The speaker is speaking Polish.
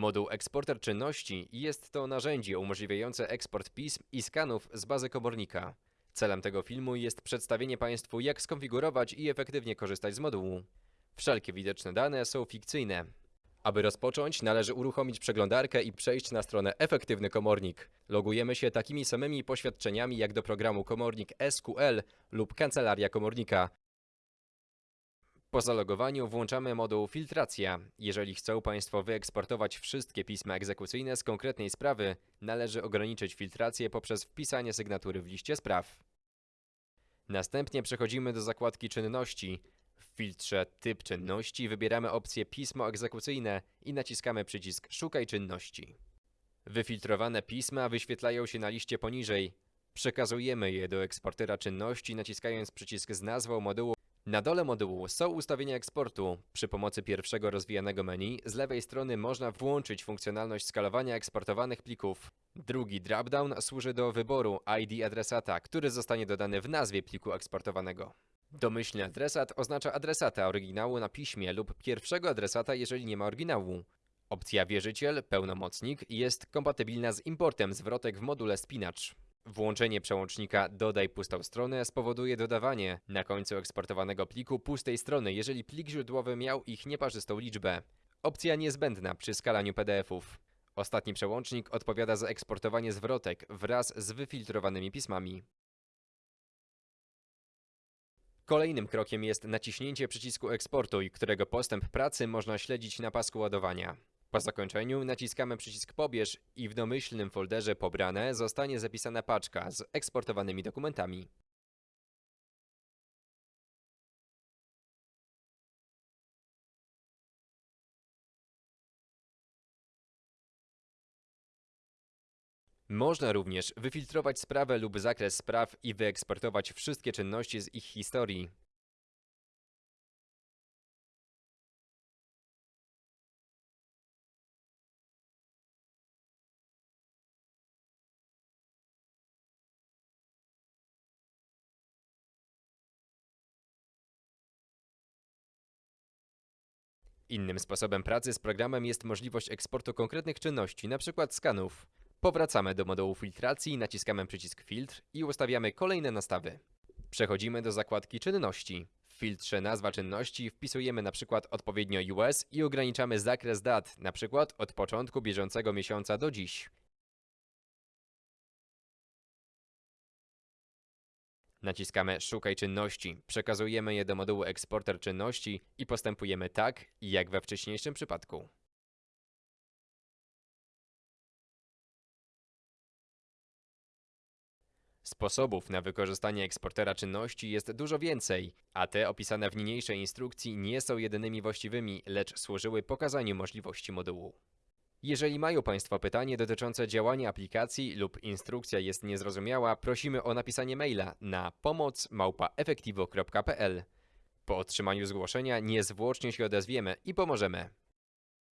Moduł eksporter czynności jest to narzędzie umożliwiające eksport pism i skanów z bazy komornika. Celem tego filmu jest przedstawienie Państwu, jak skonfigurować i efektywnie korzystać z modułu. Wszelkie widoczne dane są fikcyjne. Aby rozpocząć, należy uruchomić przeglądarkę i przejść na stronę Efektywny Komornik. Logujemy się takimi samymi poświadczeniami jak do programu Komornik SQL lub Kancelaria Komornika. Po zalogowaniu włączamy moduł Filtracja. Jeżeli chcą Państwo wyeksportować wszystkie pisma egzekucyjne z konkretnej sprawy, należy ograniczyć filtrację poprzez wpisanie sygnatury w liście spraw. Następnie przechodzimy do zakładki Czynności. W filtrze Typ czynności wybieramy opcję Pismo egzekucyjne i naciskamy przycisk Szukaj czynności. Wyfiltrowane pisma wyświetlają się na liście poniżej. Przekazujemy je do eksportera czynności naciskając przycisk z nazwą modułu. Na dole modułu są ustawienia eksportu. Przy pomocy pierwszego rozwijanego menu z lewej strony można włączyć funkcjonalność skalowania eksportowanych plików. Drugi dropdown służy do wyboru ID adresata, który zostanie dodany w nazwie pliku eksportowanego. Domyślny adresat oznacza adresata oryginału na piśmie lub pierwszego adresata, jeżeli nie ma oryginału. Opcja wierzyciel, pełnomocnik jest kompatybilna z importem zwrotek w module spinacz. Włączenie przełącznika Dodaj pustą stronę spowoduje dodawanie na końcu eksportowanego pliku pustej strony, jeżeli plik źródłowy miał ich nieparzystą liczbę. Opcja niezbędna przy skalaniu PDF-ów. Ostatni przełącznik odpowiada za eksportowanie zwrotek wraz z wyfiltrowanymi pismami. Kolejnym krokiem jest naciśnięcie przycisku eksportuj, którego postęp pracy można śledzić na pasku ładowania. Po zakończeniu naciskamy przycisk pobierz i w domyślnym folderze pobrane zostanie zapisana paczka z eksportowanymi dokumentami. Można również wyfiltrować sprawę lub zakres spraw i wyeksportować wszystkie czynności z ich historii. Innym sposobem pracy z programem jest możliwość eksportu konkretnych czynności, np. skanów. Powracamy do modułu filtracji, naciskamy przycisk filtr i ustawiamy kolejne nastawy. Przechodzimy do zakładki czynności. W filtrze nazwa czynności wpisujemy np. odpowiednio US i ograniczamy zakres dat, np. od początku bieżącego miesiąca do dziś. Naciskamy Szukaj czynności, przekazujemy je do modułu eksporter czynności i postępujemy tak, jak we wcześniejszym przypadku. Sposobów na wykorzystanie eksportera czynności jest dużo więcej, a te opisane w niniejszej instrukcji nie są jedynymi właściwymi, lecz służyły pokazaniu możliwości modułu. Jeżeli mają Państwo pytanie dotyczące działania aplikacji lub instrukcja jest niezrozumiała, prosimy o napisanie maila na pomoc@efektivo.pl. Po otrzymaniu zgłoszenia niezwłocznie się odezwiemy i pomożemy.